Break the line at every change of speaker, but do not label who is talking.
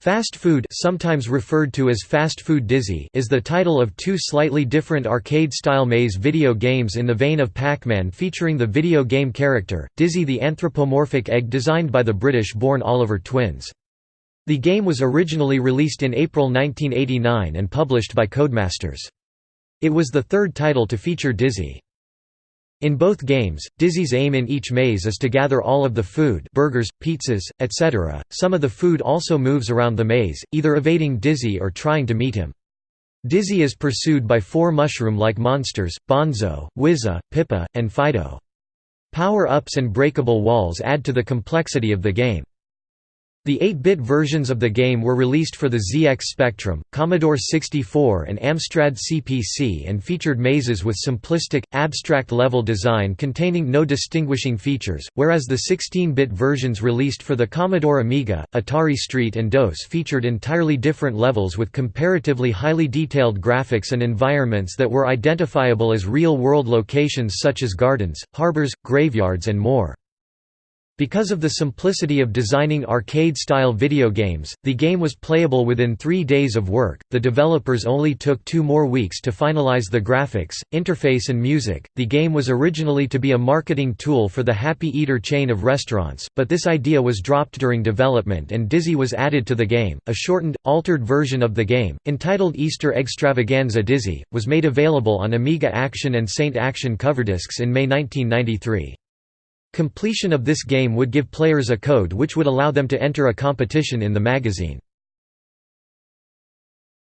Fast Food sometimes referred to as Fast Food Dizzy is the title of two slightly different arcade-style maze video games in the vein of Pac-Man featuring the video game character, Dizzy the anthropomorphic egg designed by the British-born Oliver twins. The game was originally released in April 1989 and published by Codemasters. It was the third title to feature Dizzy. In both games, Dizzy's aim in each maze is to gather all of the food burgers, pizzas, etc. Some of the food also moves around the maze, either evading Dizzy or trying to meet him. Dizzy is pursued by four mushroom-like monsters, Bonzo, Wizza, Pippa, and Fido. Power-ups and breakable walls add to the complexity of the game. The 8-bit versions of the game were released for the ZX Spectrum, Commodore 64 and Amstrad CPC and featured mazes with simplistic, abstract-level design containing no distinguishing features, whereas the 16-bit versions released for the Commodore Amiga, Atari ST and DOS featured entirely different levels with comparatively highly detailed graphics and environments that were identifiable as real-world locations such as gardens, harbors, graveyards and more. Because of the simplicity of designing arcade-style video games, the game was playable within three days of work. The developers only took two more weeks to finalize the graphics, interface, and music. The game was originally to be a marketing tool for the Happy Eater chain of restaurants, but this idea was dropped during development and Dizzy was added to the game. A shortened, altered version of the game, entitled Easter Extravaganza Dizzy, was made available on Amiga Action and Saint Action cover discs in May 1993. Completion of this game would give players a code which would allow them to enter a competition in the magazine.